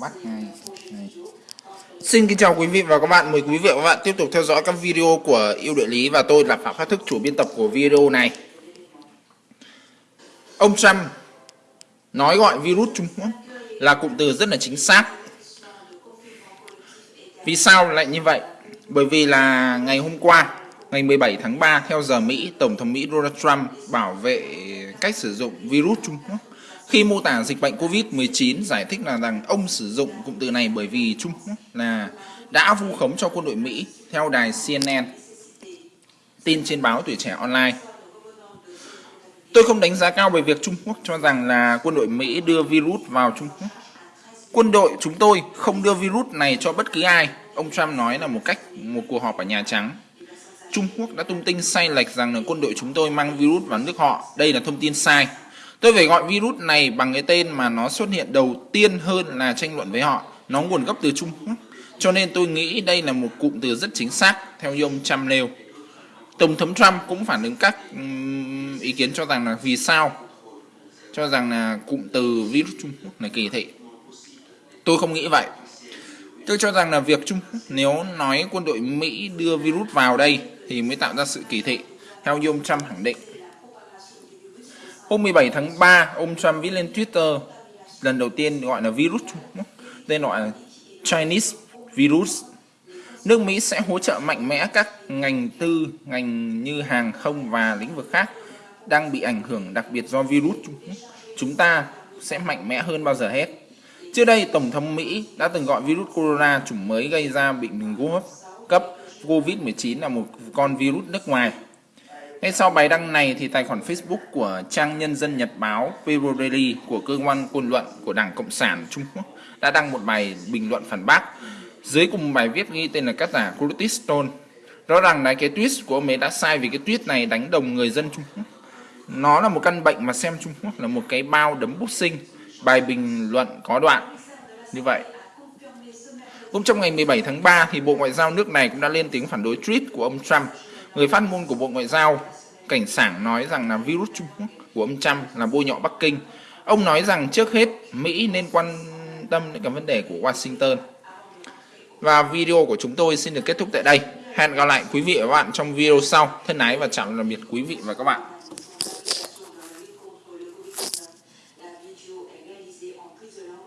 bắt ngay này. Xin kính chào quý vị và các bạn, mời quý vị và các bạn tiếp tục theo dõi các video của yêu địa lý và tôi là Phạm Phát Thức, chủ biên tập của video này. Ông Trump nói gọi virus Trung Quốc là cụm từ rất là chính xác. Vì sao lại như vậy? Bởi vì là ngày hôm qua, ngày 17 tháng 3 theo giờ Mỹ, Tổng thống Mỹ Donald Trump bảo vệ cách sử dụng virus Trung Quốc khi mô tả dịch bệnh Covid-19 giải thích là rằng ông sử dụng cụm từ này bởi vì Trung Quốc là đã vu khống cho quân đội Mỹ theo đài CNN tin trên báo Tuổi Trẻ Online. Tôi không đánh giá cao về việc Trung Quốc cho rằng là quân đội Mỹ đưa virus vào Trung Quốc. Quân đội chúng tôi không đưa virus này cho bất cứ ai, ông Trump nói là một cách một cuộc họp ở Nhà Trắng. Trung Quốc đã tung tin sai lệch rằng là quân đội chúng tôi mang virus vào nước họ. Đây là thông tin sai. Tôi phải gọi virus này bằng cái tên mà nó xuất hiện đầu tiên hơn là tranh luận với họ. Nó nguồn gốc từ Trung Quốc. Cho nên tôi nghĩ đây là một cụm từ rất chính xác, theo như ông Trump nêu. Tổng thống Trump cũng phản ứng các ý kiến cho rằng là vì sao cho rằng là cụm từ virus Trung Quốc là kỳ thị. Tôi không nghĩ vậy. Tôi cho rằng là việc Trung Quốc nếu nói quân đội Mỹ đưa virus vào đây thì mới tạo ra sự kỳ thị. Theo như ông Trump khẳng định. Hôm 17 tháng 3, ông Trump viết lên Twitter lần đầu tiên gọi là virus tên gọi là Chinese virus. Nước Mỹ sẽ hỗ trợ mạnh mẽ các ngành tư, ngành như hàng không và lĩnh vực khác đang bị ảnh hưởng đặc biệt do virus Chúng ta sẽ mạnh mẽ hơn bao giờ hết. Trước đây, Tổng thống Mỹ đã từng gọi virus corona chủng mới gây ra bệnh đường hô hấp cấp COVID-19 là một con virus nước ngoài ngay sau bài đăng này thì tài khoản Facebook của trang nhân dân nhật báo People Daily của cơ quan ngôn luận của Đảng Cộng sản Trung Quốc đã đăng một bài bình luận phản bác. Dưới cùng bài viết ghi tên là tác giả Curtis Stone. Rõ ràng là cái tweet của ông ấy đã sai vì cái tweet này đánh đồng người dân Trung Quốc. Nó là một căn bệnh mà xem Trung Quốc là một cái bao đấm bút sinh. Bài bình luận có đoạn như vậy. Cũng trong ngày 17 tháng 3 thì Bộ Ngoại giao nước này cũng đã lên tiếng phản đối tweet của ông Trump Người phát ngôn của Bộ Ngoại giao cảnh sảng nói rằng là virus Trung Quốc của ông Trump là bôi nhọ Bắc Kinh. Ông nói rằng trước hết, Mỹ nên quan tâm đến cái vấn đề của Washington. Và video của chúng tôi xin được kết thúc tại đây. Hẹn gặp lại quý vị và các bạn trong video sau. Thân ái và chào tạm biệt quý vị và các bạn.